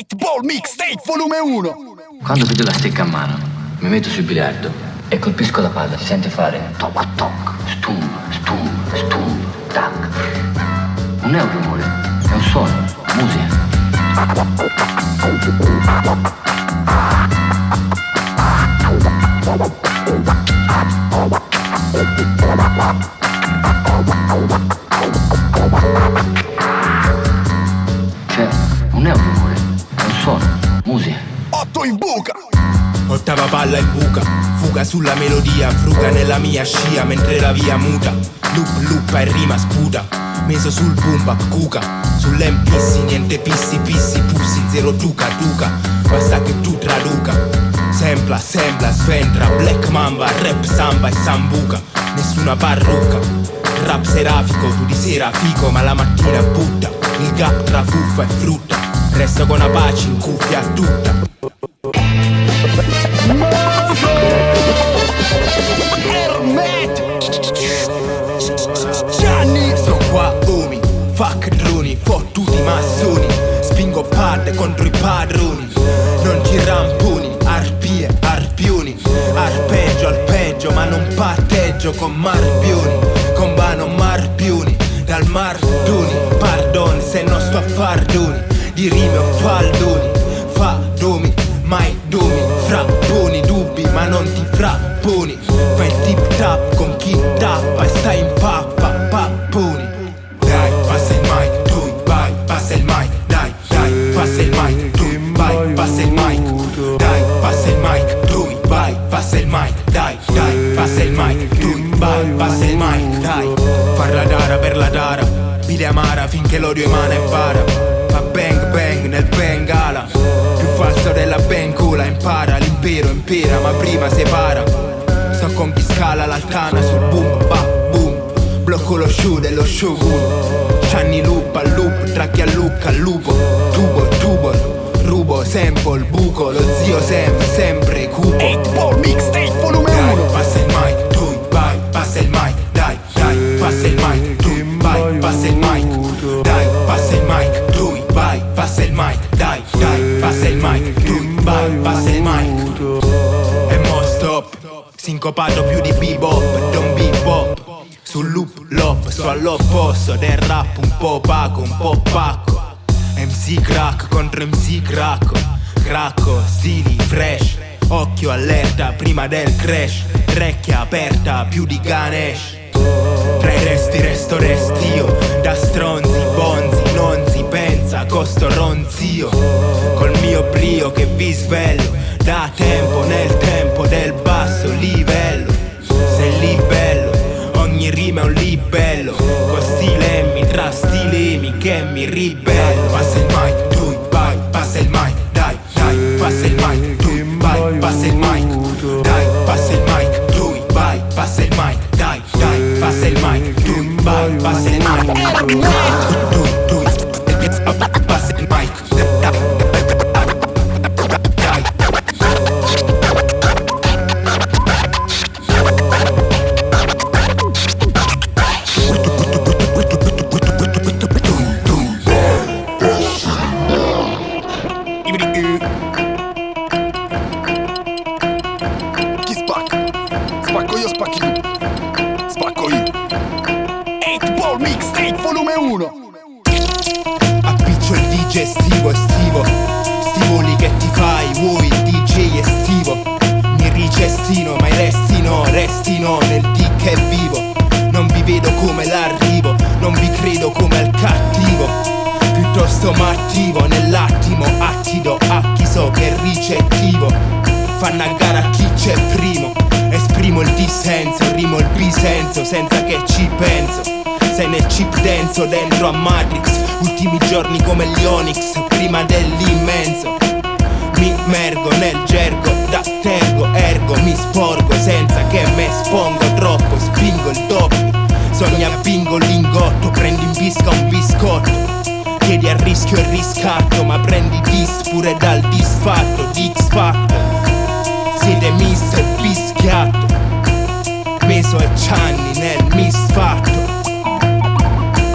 8 Ball Mixtape volume 1 Quando vedo la stecca a mano, mi metto sul biliardo e colpisco la palla, si sente fare toc toc, stum, stum, stum, tac. Non è un rumore, è un suono, musica. Cioè, 8 in buca Ottava palla in buca, fuga sulla melodia, fruga nella mia scia mentre la via muta. Loop luppa e rima sputa, meso sul boom bap cuca. Sull'MPC niente pissi pissi pussi, zero tuca tuca, basta che tu traduca. Sempla, sembla, sventra, black mamba, rap samba e sambuca. Nessuna parrucca, rap serafico, tu di sera fico ma la mattina butta. Il gap tra fuffa e frutta, resto con Apache in cuffia tutta. Massoni Spingo pad contro i padroni. Non ci ramponi, arpie, arpioni. Arpeggio al peggio ma non patteggio con marpioni. Combano marpioni, dal mardoni Pardon se non sto a fardoni Di rime o faldoni Fadomi, mai domi. Frapponi, dubbi ma non ti frapponi. Fai il tip tap con chi tappa E stai in pappa, passa il mic Dai, far la dara per la dara. Vide amara finché l'odio emana e bara Fa bang bang nel bengala. Più falso della bencola Impara. L'impero impera ma prima separa Sto con chi scala l'altana sul boom ba boom. Blocco lo show dello shogun Gianni loop al loop Tracchi a look al lupo. Tubo tubo Rubo sample buco. Lo zio Sam sempre cupo. 8 Ball Mixtape volume dai, 1 passa il mic, lop, sto all'opposto del rap un po' opaco, un po' pacco. MC crack contro MC cracco Cracco, stili fresh. Occhio allerta prima del crash. Recchia aperta più di Ganesh. Tra i resti resto restio Da stronzi, bonzi, non si pensa Costo ronzio Col mio brio che vi svelo Da tempo nel tempo del basso livello. Sei libello Rima è un libello. Con stilemi tra stilemi che mi ribello. Passa il mic, restino nel D che è vivo. Non vi vedo come l'arrivo, non vi credo come al cattivo. Piuttosto m'attivo nell'attimo, attido a chi so che è ricettivo. Fanno a gara chi c'è primo. Esprimo il dissenso, rimo il bisenso senza che ci penso. Sei nel chip denso dentro a Matrix Ultimi giorni come gli Onyx Prima dell'immenso Mi mergo nel gergo Da tergo ergo Mi sporgo senza che me espongo troppo Spingo il doppio Sogna bingo lingotto Prendi in bisca un biscotto. Chiedi a rischio e riscatto Ma prendi dis pure dal disfatto Di X Factor Siete mister bischiatto Meso e Cianni nel misfatto.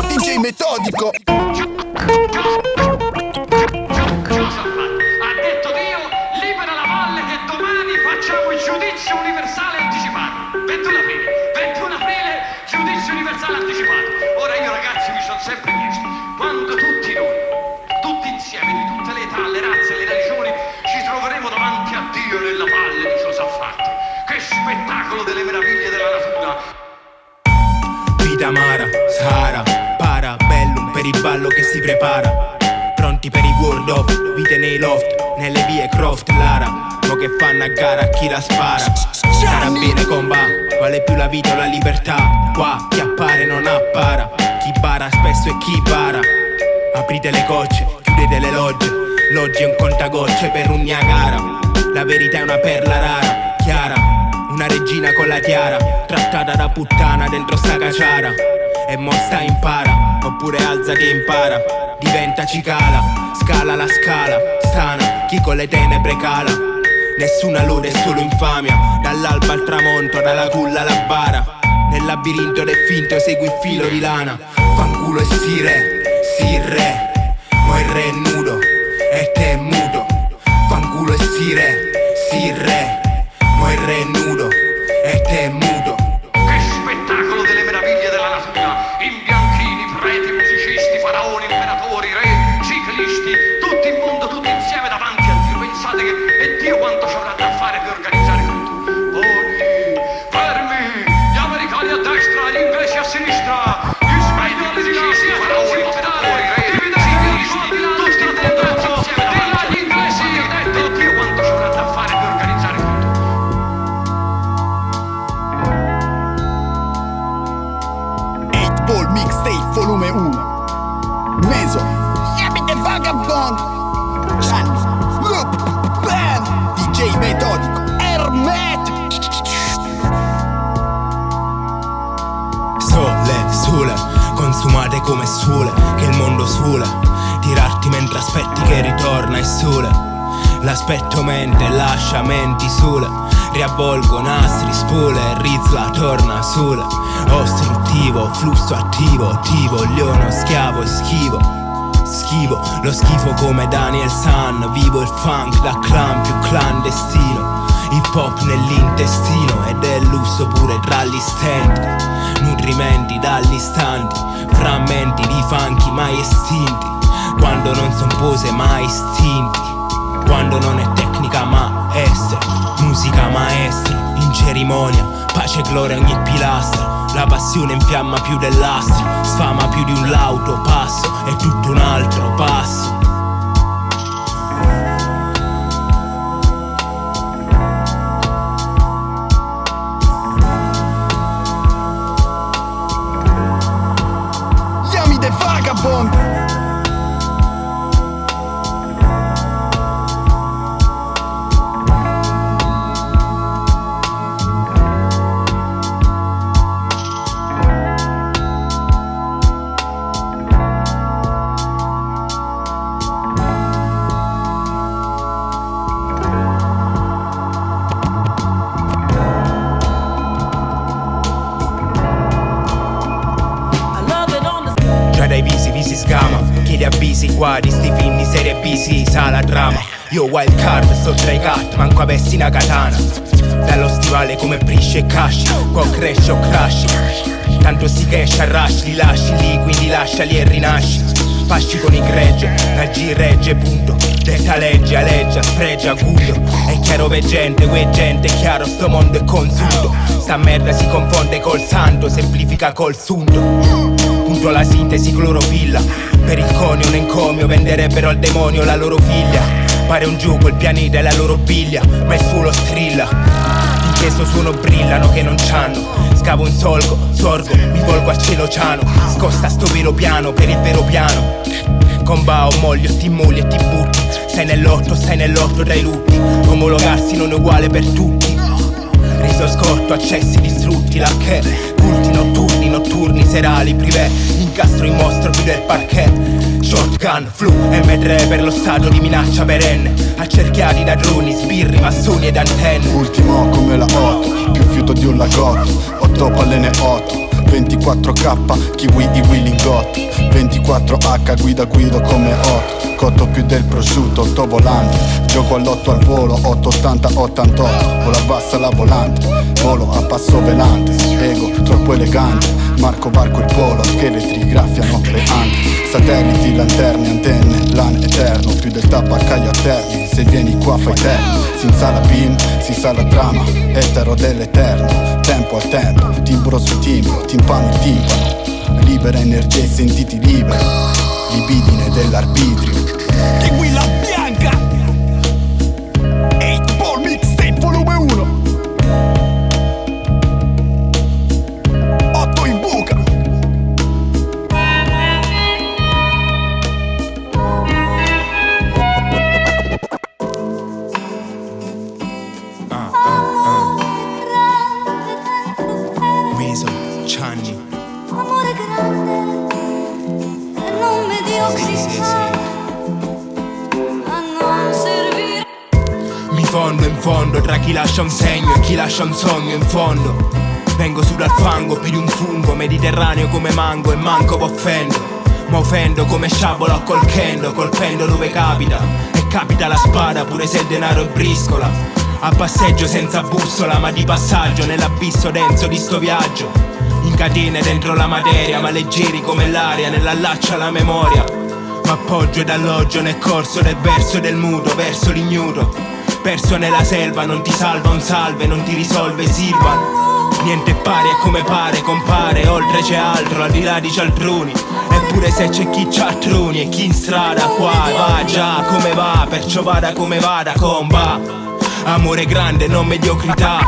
DJ metodico spettacolo delle meraviglie della natura! Vita amara, Sahara, para, bellum per il ballo che si prepara. Pronti per i world of, vite nei loft, nelle vie Croft, Lara. Mo che fanno a gara a chi la spara. Carabine comba, vale più la vita o la libertà. Qua chi appare non appara. Chi bara spesso è chi bara. Aprite le gocce, chiudete le logge. L'oggi è un contagocce per un Niagara. La verità è una perla rara, chiara. Una regina con la tiara, trattata da puttana dentro sta caciara. E mo sta impara, oppure alza che impara. Diventa cicala, scala la scala, stana, chi con le tenebre cala. Nessuna lode, solo infamia, dall'alba al tramonto, dalla culla alla bara. Nel labirinto del finto segui il filo di lana. Fanculo e si re, si re consumate come sole, che il mondo sole. Tirarti mentre aspetti che ritorna il sole. L'aspetto mente, lascia menti sole. Riavvolgo nastri, spole, rizla, torna sole. Ostruttivo, flusso attivo, attivo, leono, schiavo e schivo. Schivo, lo schifo come Daniel San Vivo il funk da clan più clandestino Hip hop nell'intestino ed è lusso pure tra gli stenti Nutrimenti dagli istanti Frammenti di funky mai estinti. Quando non son pose mai istinti Quando non è tecnica ma essere Musica maestro in cerimonia Pace e gloria ogni pilastro. La passione infiamma più dell'astro, sfama più di un lauto passo, è tutto un altro passo. fun avvisi qua di sti film di serie B, sì, sa la trama. Io wild card, sto tra i cat, manco avessi una katana. Dallo stivale come brisce e casci, qua cresce o crashi. Tanto si cash a rush, li lasci lì, quindi lasciali e rinasci. Pasci con i gregge, la G regge, punto. Detta legge, aleggia, sfregia, acuto. È chiaro veggente, quei gente, è chiaro, sto mondo è consunto. Sta merda si confonde col santo, semplifica col sunto. Punto la sintesi clorofilla. Per il conio, un encomio Venderebbero al demonio la loro figlia. Pare un gioco, il pianeta e la loro biglia Ma il fulo strilla. Finché sto suono brillano che non c'hanno. Scavo un solco, sorgo, mi volgo a cielo ciano. Scosta sto vero piano per il vero piano. Combao, moglio, ti molli e ti butti. Stai nell'otto, stai nell'otto dai lutti. Omologarsi non è uguale per tutti. Riso scotto, accessi distrutti, la che Culti notturni, notturni, serali, privé Incastro in mostro più del parquet. Shotgun, flu, M3 per lo stato di minaccia perenne. Accerchiati da droni, sbirri, massoni ed antenne Ultimo come la 8 Più fiuto di un lagotto. 8 pallene 8 24k, kiwi i willingotto 24h, guida guido come 8 Cotto più del prosciutto, 8 volanti Gioco all'otto al volo 880 88 Vola bassa la volante Volo a passo velante Ego troppo elegante Marco Barco il polo Scheletri graffiano le ante. Satelliti, lanterne, antenne L'an eterno Più del tabaccaio a terni Se vieni qua fai tempo Si insala beam, si sa la trama Etero dell'eterno. Tempo al tempo Timbro su timbro Timpano il timpano. Libera energia e sentiti liberi. Libidine dell'arbitrio. Kiwi la bianca Sì, sì, sì a Mi fondo in fondo tra chi lascia un segno e chi lascia un sogno in fondo. Vengo su dal fango più di un fungo mediterraneo come mango e manco m'offendo Ma offendo come sciabola col kendo colpendo dove capita. E capita la spada pure se il denaro è briscola. A passeggio senza bussola ma di passaggio nell'abisso denso di sto viaggio. In catene dentro la materia ma leggeri come l'aria nell'allaccio alla memoria ma appoggio ed alloggio nel corso del verso del muto verso l'ignuto Perso nella selva non ti salva un salve, non ti risolve Silvan Niente pari è come pare, compare, oltre c'è altro, al di là di cialtroni Eppure se c'è chi cialtroni e chi in strada qua va già come va, perciò vada come vada, comba. Amore grande, non mediocrità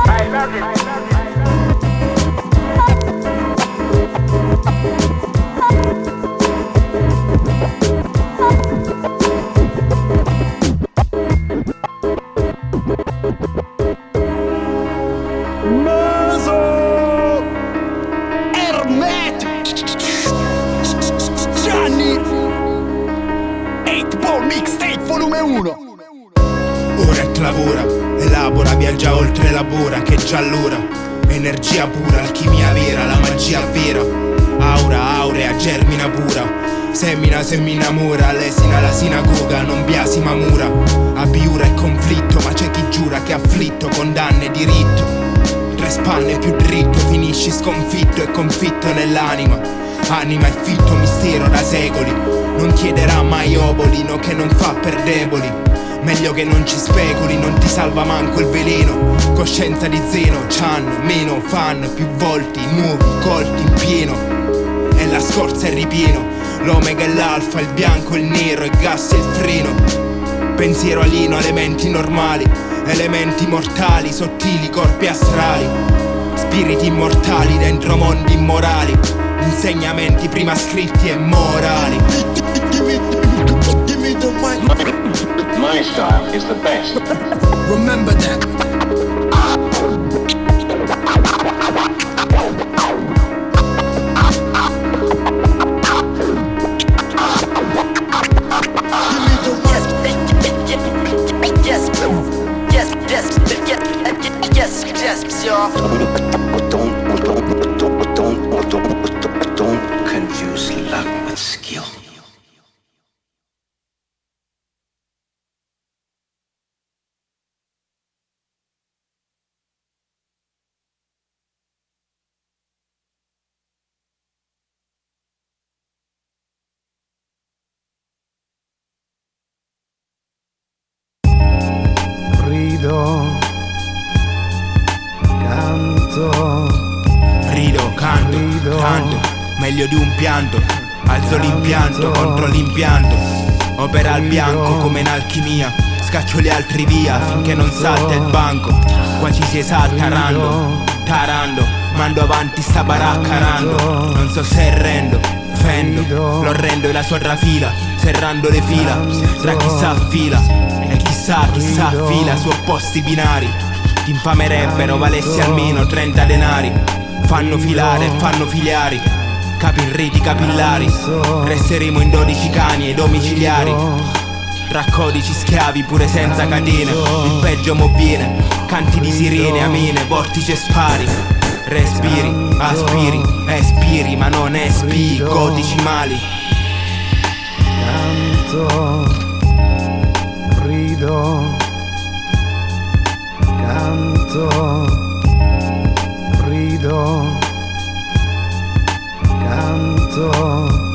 pura, alchimia vera, la magia vera. Aura, aurea, germina pura. Semina, se mi innamora, lesina la sinagoga, non biasima mura. Abiura e conflitto, ma c'è chi giura che afflitto, condanna e diritto. Tre spanne più dritto, finisci sconfitto e confitto nell'anima. Anima e fitto mistero da secoli. Non chiederà mai obolino che non fa per deboli Meglio che non ci speculi, non ti salva manco il veleno Coscienza di zeno, c'hanno, meno, fan Più volti, nuovi, colti in pieno E la scorza è ripieno L'omega e l'alfa, il bianco, il nero, il gas e il freno Pensiero alino, elementi normali, elementi mortali, sottili corpi astrali, spiriti immortali dentro mondi immorali, insegnamenti prima scritti e morali. My style is the best. Remember that meglio di un pianto, alzo l'impianto contro l'impianto, opera al bianco come in alchimia, scaccio gli altri via finché non salta il banco, qua ci si esalta rando, tarando, mando avanti sta baracca rando, non so se rendo, fendo, lo rendo e la sua trafila, serrando le fila, tra chi sa fila, e chissà, chissà fila su opposti binari, ti infamerebbero valessi almeno 30 denari, fanno filare, fanno filiari, capirriti capillari, resteremo in 12 cani e domiciliari. Tra codici schiavi pure senza catene. Il peggio mo viene. Canti di sirene, amene, vortice spari. Respiri, aspiri, espiri Ma non espi, codici mali. Canto, rido, canto, rido, ゃんと